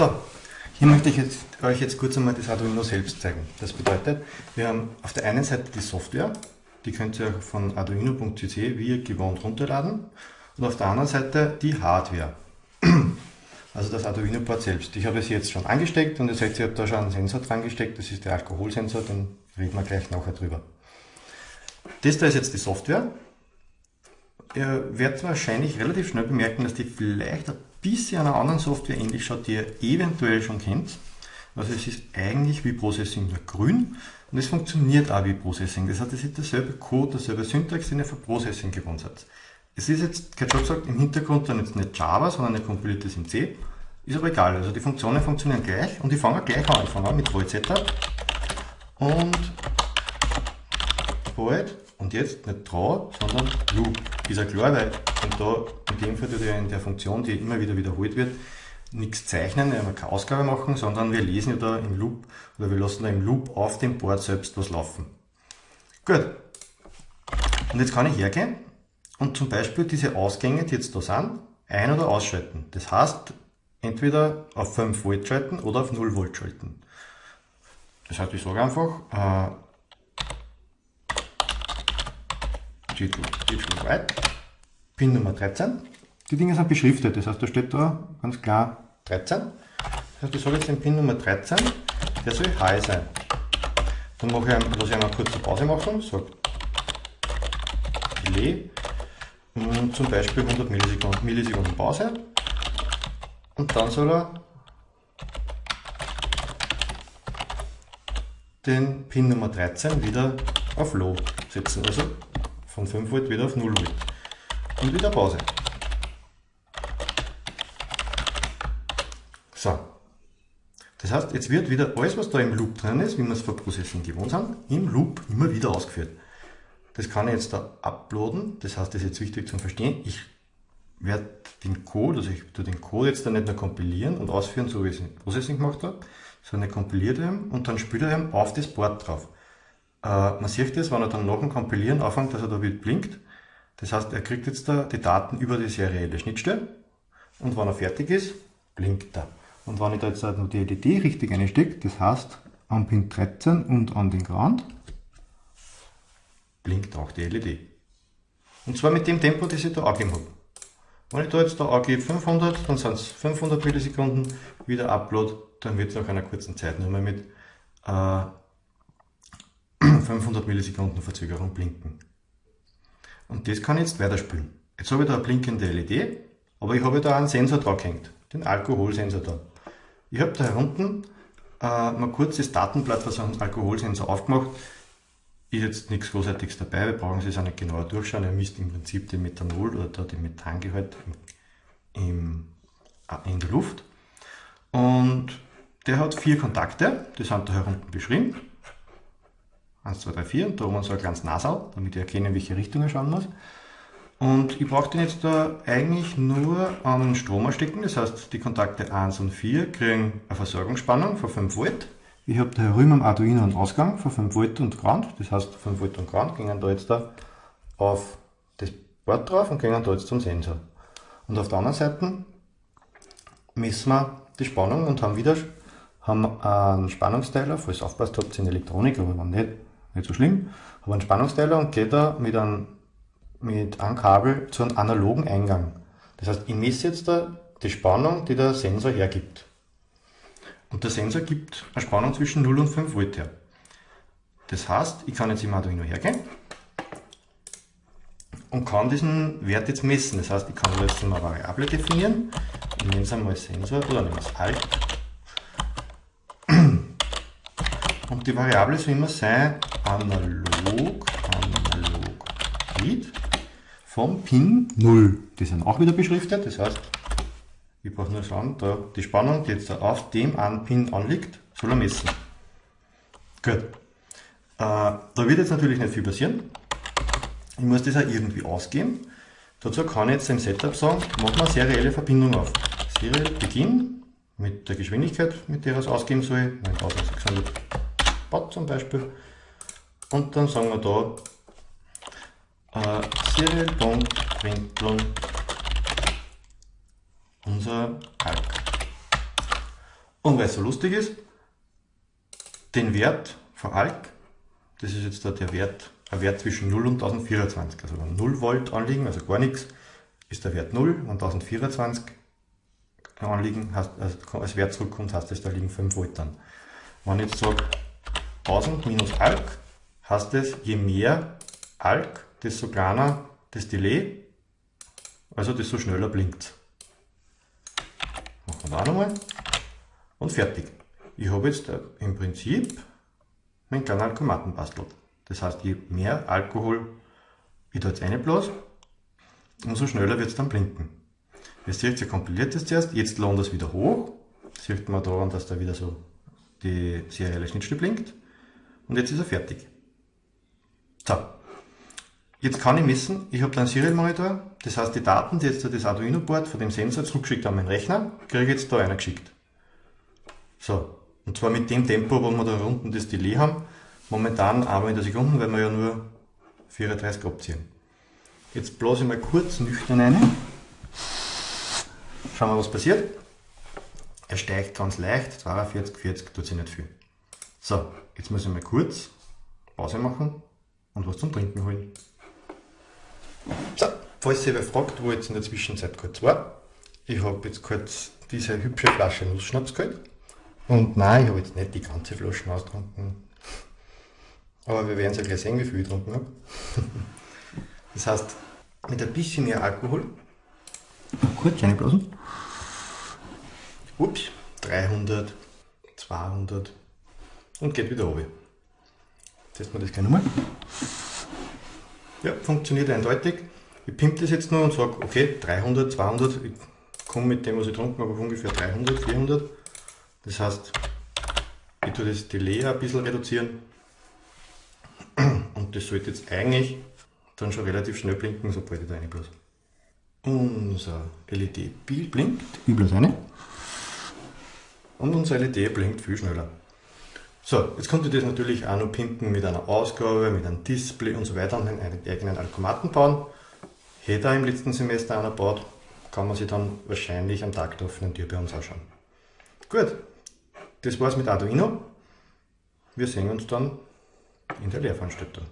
So, hier möchte ich jetzt, euch jetzt kurz einmal das Arduino selbst zeigen. Das bedeutet, wir haben auf der einen Seite die Software, die könnt ihr von arduino.cc wie gewohnt runterladen und auf der anderen Seite die Hardware, also das Arduino-Board selbst. Ich habe es jetzt schon angesteckt und ihr seht, ich habe da schon einen Sensor dran gesteckt, das ist der Alkoholsensor, den reden wir gleich nachher drüber. Das da ist jetzt die Software. Ihr werdet wahrscheinlich relativ schnell bemerken, dass die vielleicht ein bisschen einer anderen Software ähnlich schaut, die ihr eventuell schon kennt. Also es ist eigentlich wie Processing nur grün und es funktioniert auch wie Processing. Das heißt, es ist derselbe Code, derselbe Syntax, den ihr für Processing gewohnt seid. Es ist jetzt, ich schon gesagt, im Hintergrund dann jetzt nicht Java, sondern eine kompiliertes in C. Ist aber egal, also die Funktionen funktionieren gleich und ich fange gleich an. Fange an mit Void Setup und Void und jetzt nicht draw, sondern loop. Ist ja klar, weil und da in dem Fall ja in der Funktion, die immer wieder wiederholt wird, nichts zeichnen, wir keine Ausgabe machen, sondern wir lesen ja da im Loop oder wir lassen da im Loop auf dem Board selbst was laufen. Gut. Und jetzt kann ich hergehen und zum Beispiel diese Ausgänge, die jetzt da sind, ein- oder ausschalten. Das heißt, entweder auf 5 Volt schalten oder auf 0 Volt schalten. Das heißt, ich sage einfach, äh, Digital White, Pin Nummer 13. Die Dinge sind beschriftet, das heißt, da steht da ganz klar 13. Das heißt, ich sage jetzt den Pin Nummer 13, der soll high sein. Dann mache ich, lasse ich einmal kurz eine Pause machen, sage Delay, und zum Beispiel 100 Millisekunden, Millisekunden Pause. Und dann soll er den Pin Nummer 13 wieder auf Low setzen. Also von 5 Volt wieder auf 0 Volt. Und wieder Pause. So. Das heißt, jetzt wird wieder alles, was da im Loop drin ist, wie wir es vor Processing gewohnt haben, im Loop immer wieder ausgeführt. Das kann ich jetzt da uploaden. Das heißt, das ist jetzt wichtig zum Verstehen. Ich werde den Code, also ich tue den Code jetzt dann nicht nur kompilieren und ausführen, so wie ich es in Processing gemacht habe, sondern ich kompiliere ihn und dann spielt er ihn auf das Board drauf. Äh, man sieht das, wenn er dann nach dem Kompilieren anfängt, dass er da wieder blinkt. Das heißt, er kriegt jetzt da die Daten über die serielle Schnittstelle und wenn er fertig ist, blinkt er. Und wenn ich da jetzt noch die LED richtig einstecke, das heißt an Pin 13 und an den Ground, blinkt auch die LED. Und zwar mit dem Tempo, das ich da angegeben habe. Wenn ich da jetzt da angebe 500, dann sind es 500 Millisekunden, wieder Upload, dann wird es nach einer kurzen Zeit nur mal mit äh, 500 Millisekunden Verzögerung blinken. Und das kann ich jetzt weiterspielen. Jetzt habe ich da eine blinkende LED, aber ich habe da einen Sensor drauf gehängt, den Alkoholsensor da. Ich habe da unten äh, mal kurz das Datenblatt von so einem Alkoholsensor aufgemacht. Ist jetzt nichts Großartiges dabei, wir brauchen es auch nicht genauer durchschauen. Ihr misst im Prinzip den Methanol oder da den Methangehalt im, äh, in der Luft. Und der hat vier Kontakte, die sind da herunten beschrieben. 1, 2, 3, 4 und da oben so ein kleines Nasal, damit ich erkenne, in welche Richtung er schauen muss. Und ich brauche den jetzt da eigentlich nur an Strom stecken, das heißt die Kontakte 1 und 4 kriegen eine Versorgungsspannung von 5 Volt. Ich habe da herüben am Arduino einen Ausgang von 5 Volt und Ground, das heißt 5 Volt und Ground gehen da jetzt da auf das Board drauf und gehen da jetzt zum Sensor. Und auf der anderen Seite messen wir die Spannung und haben wieder haben einen Spannungsteiler, falls ihr aufpasst habt in Elektronik, aber wenn nicht, nicht so schlimm, habe einen Spannungsteiler und gehe da mit einem, mit einem Kabel zu einem analogen Eingang. Das heißt, ich messe jetzt da die Spannung, die der Sensor hergibt. Und der Sensor gibt eine Spannung zwischen 0 und 5 Volt her. Das heißt, ich kann jetzt im Arduino hergehen und kann diesen Wert jetzt messen. Das heißt, ich kann jetzt eine Variable definieren. Ich nenne es einmal Sensor oder nenne es Alt. Und die Variable soll immer sein analog, analog read vom Pin 0. Die sind auch wieder beschriftet, das heißt, ich brauche nur schauen, da die Spannung, die jetzt auf dem einen Pin anliegt, soll er messen. Gut. Äh, da wird jetzt natürlich nicht viel passieren. Ich muss das auch irgendwie ausgeben. Dazu kann ich jetzt im Setup sagen, mach mal serielle Verbindung auf. Serial Beginn mit der Geschwindigkeit, mit der er es ausgeben soll, 9600 Watt zum Beispiel. Und dann sagen wir da äh, serial.println unser Alk. Und weil es so lustig ist, den Wert von Alk, das ist jetzt da der Wert, ein Wert zwischen 0 und 1024. Also wenn 0 Volt anliegen, also gar nichts, ist der Wert 0. Wenn 1024 anliegen, also als Wert zurückkommt, heißt das, da liegen 5 Volt dann. Wenn ich jetzt sage 1000 minus Alk, heißt es, je mehr Alk, desto kleiner das Delay, also desto schneller blinkt Machen wir da nochmal und fertig. Ich habe jetzt äh, im Prinzip meinen kleinen Alkomaten bastelt. Das heißt, je mehr Alkohol ich da jetzt reinblase, umso schneller wird es dann blinken. Ihr seht, ihr kompiliert das zuerst, jetzt lohnt das wieder hoch. Sieht man daran, dass da wieder so die serielle Schnittstelle blinkt. Und jetzt ist er fertig. So. Jetzt kann ich messen, ich habe da einen Serial Monitor, das heißt die Daten, die jetzt das Arduino-Board von dem Sensor zurückgeschickt an meinen Rechner, kriege ich jetzt da einer geschickt. So, und zwar mit dem Tempo, wo wir da unten das Delay haben, momentan einmal in der Sekunde, weil wir ja nur 34 abziehen. Jetzt blase ich mal kurz nüchtern rein. Schauen wir, was passiert. Er steigt ganz leicht, 42, 40, tut sich nicht viel. So, jetzt muss ich mal kurz Pause machen und was zum Trinken holen. So, falls ihr fragt, wo jetzt in der Zwischenzeit kurz war, ich habe jetzt kurz diese hübsche Flasche Nussschnaps geholt. Und nein, ich habe jetzt nicht die ganze Flasche ausgetrunken. Aber wir werden es ja gleich sehen, wie viel ich getrunken habe. Das heißt, mit ein bisschen mehr Alkohol, kurz reinblasen, ups, 300, 200 und geht wieder runter. Testen wir das gleich nochmal. Ja, funktioniert eindeutig. Ich pimpe das jetzt nur und sage, okay, 300, 200, ich komme mit dem, was ich getrunken habe, auf ungefähr 300, 400. Das heißt, ich tue das Delay ein bisschen reduzieren und das sollte jetzt eigentlich dann schon relativ schnell blinken, sobald ich da reinblase. Unser LED-Bild blinkt, ich blase rein und unser LED blinkt viel schneller. So, jetzt könnt ihr das natürlich auch noch pimpen mit einer Ausgabe, mit einem Display und so weiter und einen eigenen Alkomaten bauen. Hätte er im letzten Semester einer baut, kann man sich dann wahrscheinlich am Tag der offenen Tür bei uns anschauen. Gut, das war's mit Arduino. Wir sehen uns dann in der Lehrveranstaltung.